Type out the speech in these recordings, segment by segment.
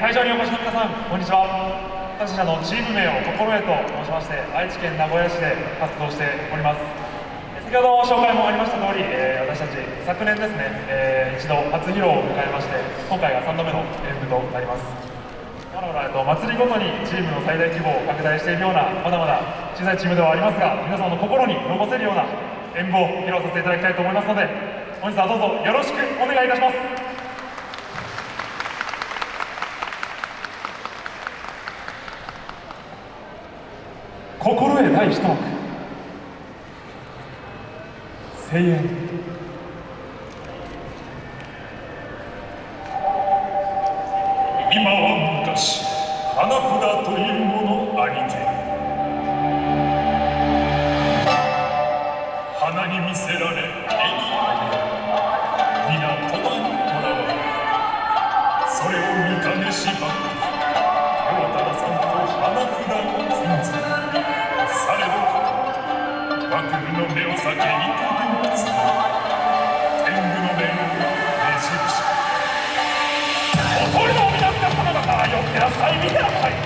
会場にお越しの皆さんこんにちは。私たちのチーム名を心得と申しまして愛知県名古屋市で活動しております。先ほど紹介もありました通り、え、私たち昨年ですね、えー、一度初披露を迎えまして今回が3度目の演舞となります。まだまだ、えっと、祭りごとにチームの最大規模を拡大しているようなまだまだ小さいチームではありますが皆様の心に残せるような演舞を披露させていただきたいと思いますので本日はどうぞよろしくお願いいたします。心得第一幕声援今は昔花札というものありて。花に見せられ絵にあげ皆戸田にとらわれそれを見かねしば両の目を避け幾分つ天狗の面をねじ伏しおとりの皆々様方よってなさい見てなさい。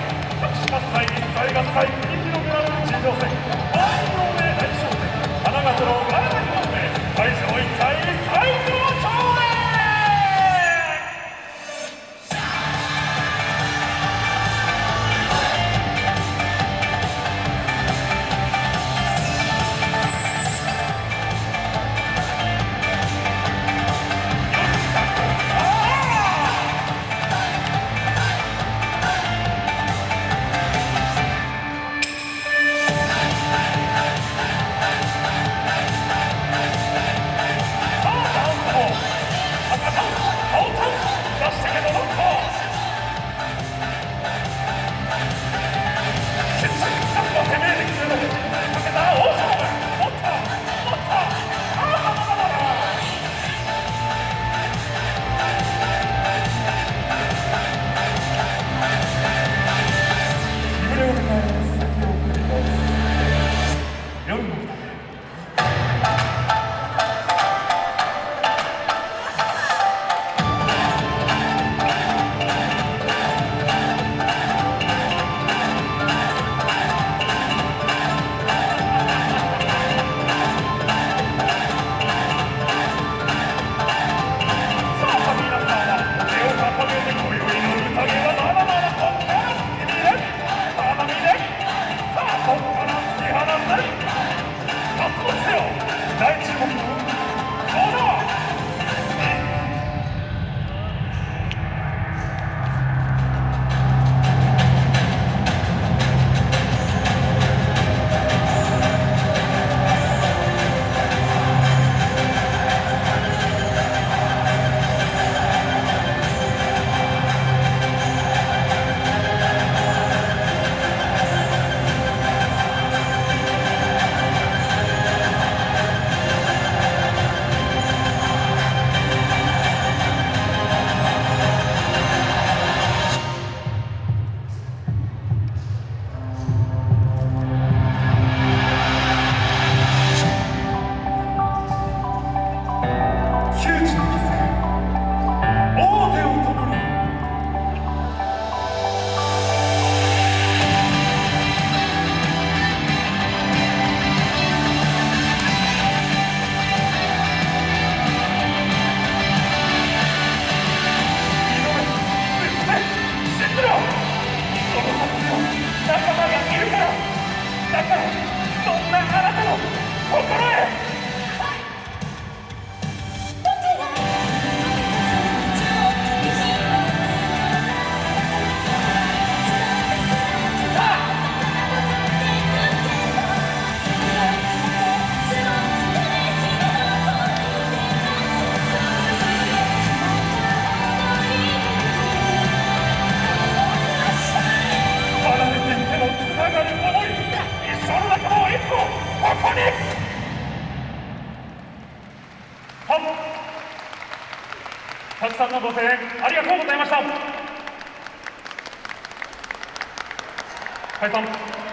くさんのご声援ありがとうございました。解散